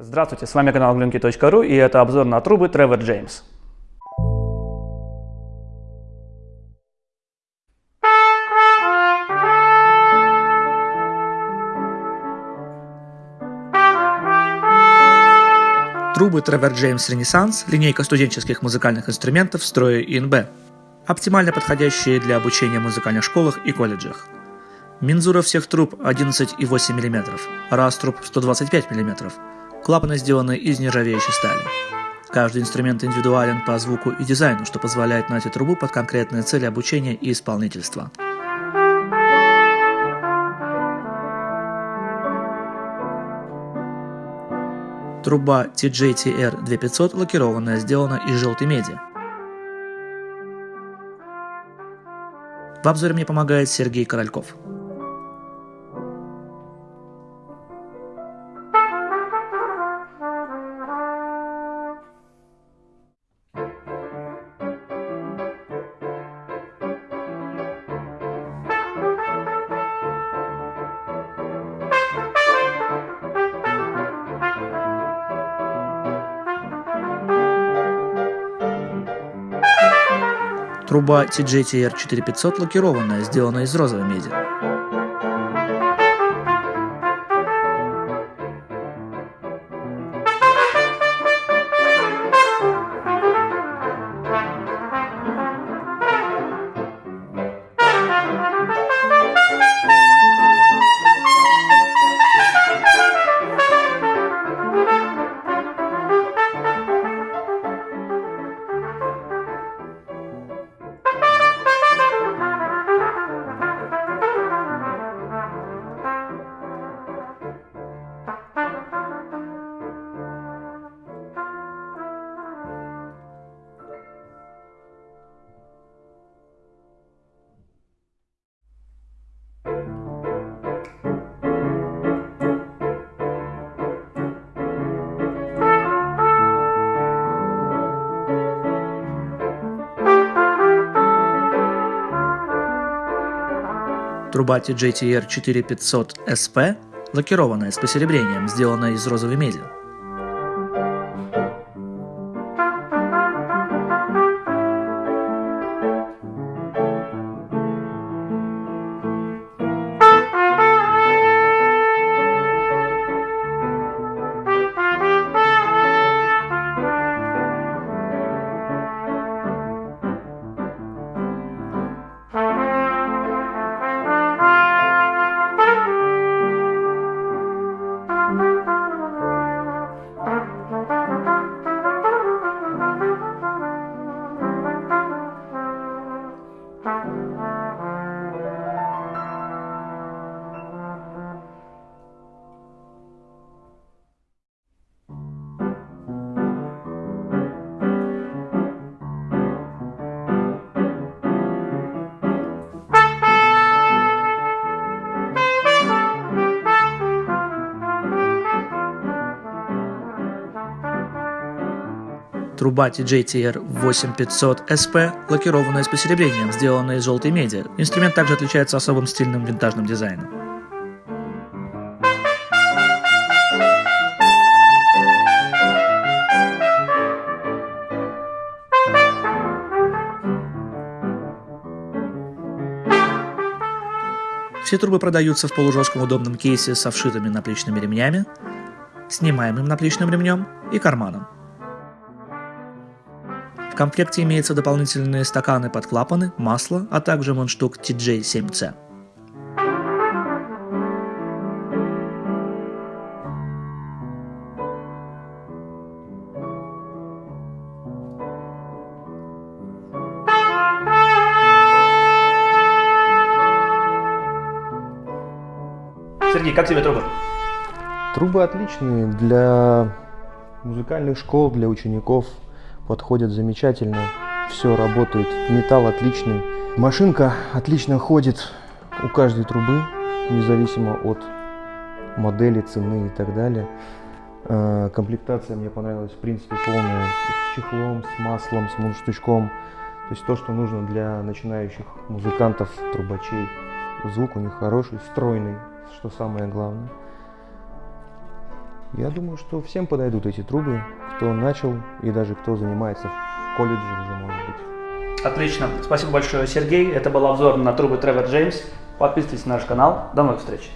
Здравствуйте, с вами канал Glinky.ru и это обзор на трубы Trevor James. Трубы Trevor James Renaissance – линейка студенческих музыкальных инструментов строя ИНБ, оптимально подходящие для обучения в музыкальных школах и колледжах. Мензура всех труб 11,8 мм, раз труб 125 мм, Клапаны сделаны из нержавеющей стали. Каждый инструмент индивидуален по звуку и дизайну, что позволяет найти трубу под конкретные цели обучения и исполнительства. Труба TJTR 2500 лакированная, сделана из желтой меди. В обзоре мне помогает Сергей Корольков. Труба TJTR 4500 лакированная, сделана из розовой меди. Труба TJTR 4500 SP лакированная с посеребрением, сделанная из розовой меди. Труба TJTR 8500 SP лакированная с посеребрением, сделанная из желтой меди. Инструмент также отличается особым стильным винтажным дизайном. Все трубы продаются в полужестком удобном кейсе со вшитыми наплечными ремнями, снимаемым наплечным ремнем и карманом комплекте имеются дополнительные стаканы под клапаны, масло, а также мундштук TJ7C. Сергей, как тебе трубы? Трубы отличные для музыкальных школ, для учеников подходят замечательно. Все работает, металл отличный. Машинка отлично ходит у каждой трубы, независимо от модели, цены и так далее. А, комплектация мне понравилась, в принципе, полная. С чехлом, с маслом, с мундштучком. То есть то, что нужно для начинающих музыкантов, трубачей. Звук у них хороший, стройный, что самое главное. Я думаю, что всем подойдут эти трубы, кто начал и даже кто занимается в колледже уже, может быть. Отлично. Спасибо большое, Сергей. Это был обзор на трубы Тревор Джеймс. Подписывайтесь на наш канал. До новых встреч.